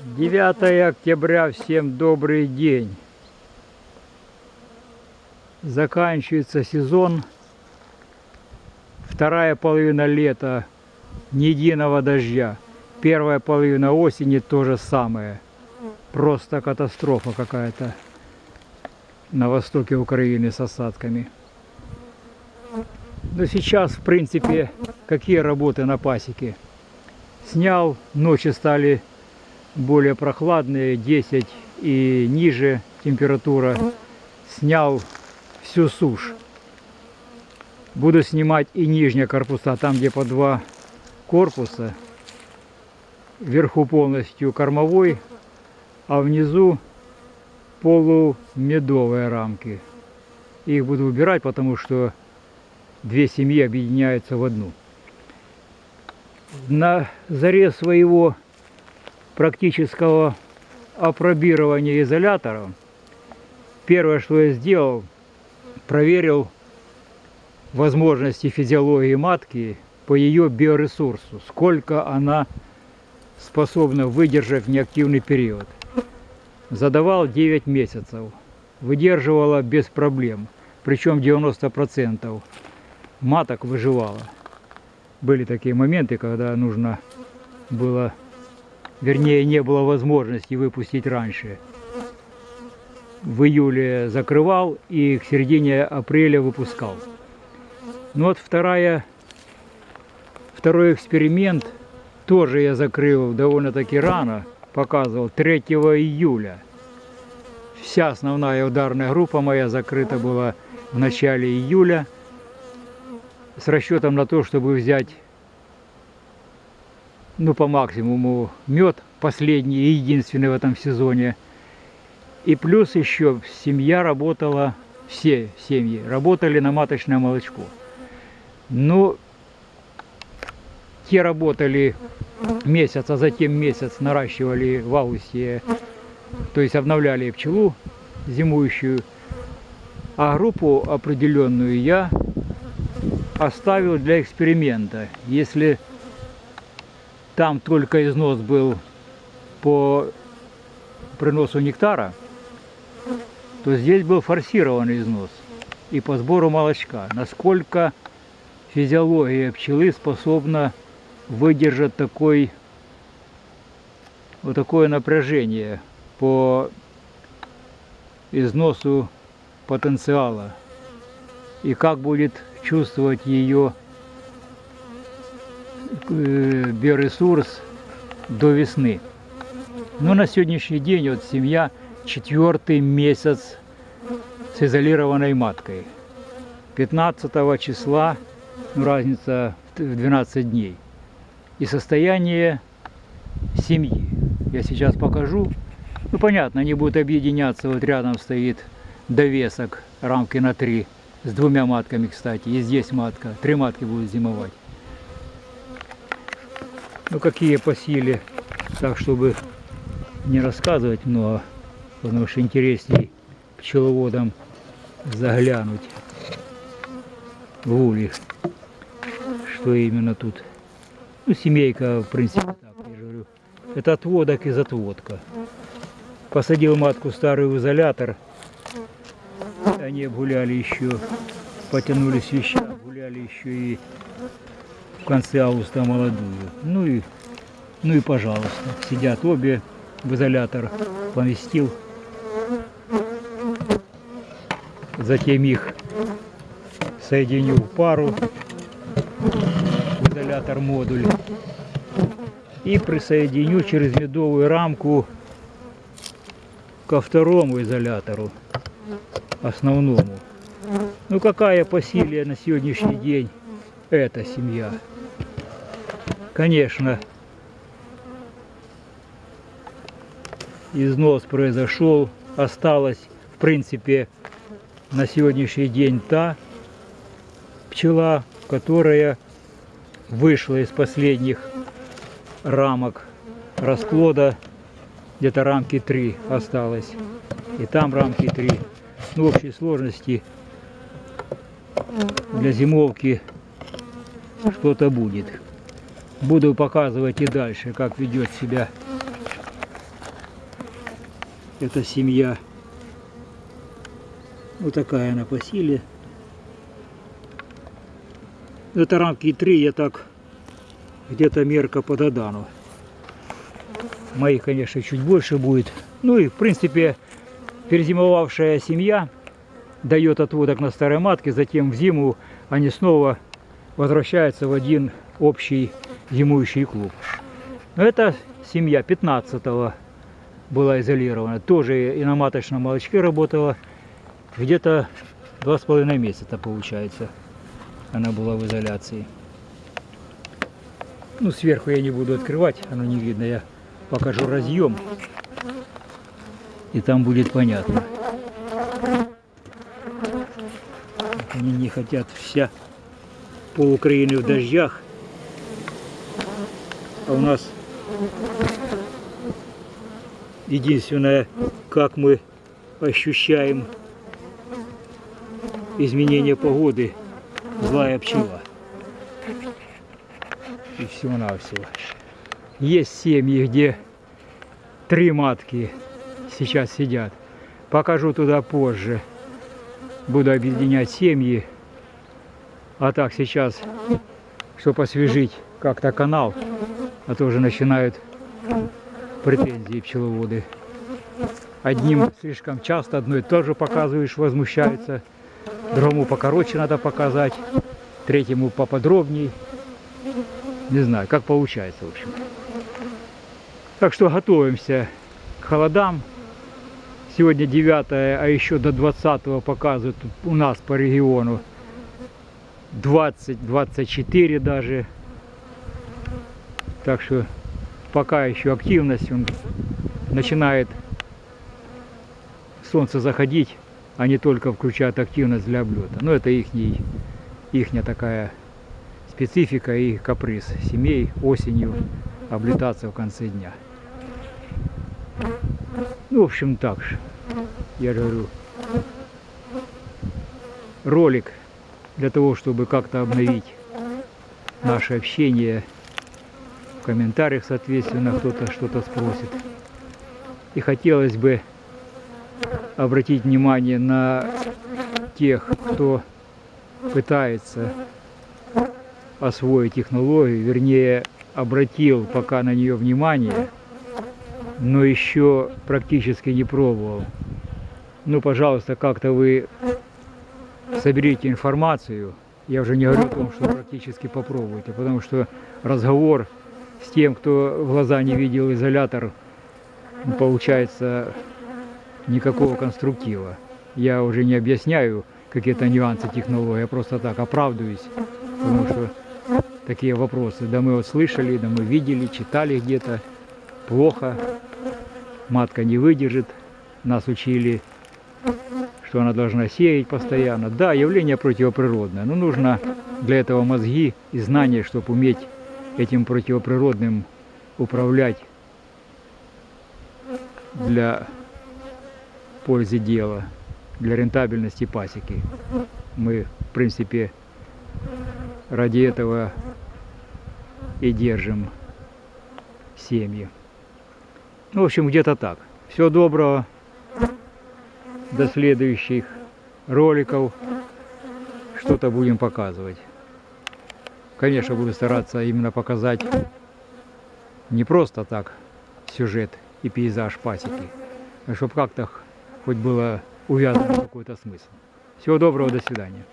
9 октября, всем добрый день. Заканчивается сезон, вторая половина лета, ни единого дождя. Первая половина осени то же самое. Просто катастрофа какая-то на востоке Украины с осадками. Но сейчас, в принципе, какие работы на пасеке? Снял, ночи стали более прохладные, 10 и ниже температура. Снял всю сушь. Буду снимать и нижние корпуса, там где по два корпуса. Вверху полностью кормовой, а внизу полумедовые рамки. Их буду убирать, потому что две семьи объединяются в одну. На заре своего практического опробирования изолятором, первое, что я сделал, проверил возможности физиологии матки по ее биоресурсу, сколько она способна выдержать неактивный период. Задавал 9 месяцев, выдерживала без проблем, причем 90% маток выживала. Были такие моменты, когда нужно было, вернее, не было возможности выпустить раньше. В июле закрывал и к середине апреля выпускал. Ну вот вторая, второй эксперимент тоже я закрыл довольно-таки рано, показывал 3 июля. Вся основная ударная группа моя закрыта была в начале июля с расчетом на то, чтобы взять ну по максимуму мед, последний и единственный в этом сезоне. И плюс еще семья работала, все семьи работали на маточное молочко. Ну, те работали месяц, а затем месяц наращивали в августе, то есть обновляли пчелу зимующую. А группу определенную я оставил для эксперимента. Если там только износ был по приносу нектара, то здесь был форсированный износ. И по сбору молочка. Насколько физиология пчелы способна выдержать такой, вот такое напряжение по износу потенциала? И как будет чувствовать ее биоресурс до весны. Но на сегодняшний день вот семья четвертый месяц с изолированной маткой. 15 числа, ну, разница в 12 дней. И состояние семьи. Я сейчас покажу. Ну, понятно, они будут объединяться. Вот рядом стоит довесок рамки на 3 с двумя матками, кстати. И здесь матка. Три матки будут зимовать. Ну, какие по силе, так, чтобы не рассказывать много, потому что интересней пчеловодам заглянуть в улей, что именно тут. Ну, семейка, в принципе, так, я же говорю. Это отводок из отводка. Посадил матку старый в изолятор, они обгуляли еще, потянулись вещи, гуляли еще и конце августа молодую. Ну и, ну и пожалуйста, сидят обе в изолятор, поместил. Затем их соединю в пару в изолятор модуль и присоединю через медовую рамку ко второму изолятору основному. Ну какая по силе на сегодняшний день эта семья? Конечно, износ произошел, осталась в принципе на сегодняшний день та пчела, которая вышла из последних рамок расплода, где-то рамки 3 осталось, и там рамки 3 ну, в общей сложности для зимовки что-то будет. Буду показывать и дальше, как ведет себя Это семья. Вот такая она по силе. Это рамки 3, я так где-то мерка по Додану. Моих, конечно, чуть больше будет. Ну и, в принципе, перезимовавшая семья дает отводок на старой матке, затем в зиму они снова возвращаются в один общий зимующий клуб. Это семья 15-го была изолирована. Тоже и на маточном молочке работала. Где-то два с половиной месяца получается. Она была в изоляции. Ну, сверху я не буду открывать, оно не видно. Я покажу разъем. И там будет понятно. Они не хотят вся пол Украины в дождях. А у нас единственное, как мы ощущаем изменение погоды, злая пчела. И всего-навсего. Есть семьи, где три матки сейчас сидят. Покажу туда позже. Буду объединять семьи. А так сейчас, чтобы освежить как-то канал, а то уже начинают претензии пчеловоды. Одним слишком часто, одной тоже показываешь, возмущаются. Другому покороче надо показать, третьему поподробней. Не знаю, как получается, в общем. Так что готовимся к холодам. Сегодня 9, а еще до 20 показывают у нас по региону 20-24 даже. Так что пока еще активность, он начинает солнце заходить, а не только включает активность для облета. Но это их ихняя такая специфика и каприз семей осенью облетаться в конце дня. Ну, в общем, так же. Я говорю, ролик для того, чтобы как-то обновить наше общение комментариях, соответственно, кто-то что-то спросит. И хотелось бы обратить внимание на тех, кто пытается освоить технологию, вернее, обратил пока на нее внимание, но еще практически не пробовал. Ну, пожалуйста, как-то вы соберите информацию. Я уже не говорю о том, что практически попробуйте, потому что разговор с тем, кто в глаза не видел изолятор, получается никакого конструктива. Я уже не объясняю какие-то нюансы технологии, я просто так оправдываюсь, потому что такие вопросы, да мы вот слышали, да мы видели, читали где-то, плохо, матка не выдержит, нас учили, что она должна сеять постоянно. Да, явление противоприродное, но нужно для этого мозги и знания, чтобы уметь этим противоприродным управлять для пользы дела, для рентабельности пасеки. Мы, в принципе, ради этого и держим семьи. Ну, в общем, где-то так. Всего доброго. До следующих роликов. Что-то будем показывать. Конечно, буду стараться именно показать не просто так сюжет и пейзаж пасеки, а чтобы как-то хоть было увязано какой-то смысл. Всего доброго, до свидания.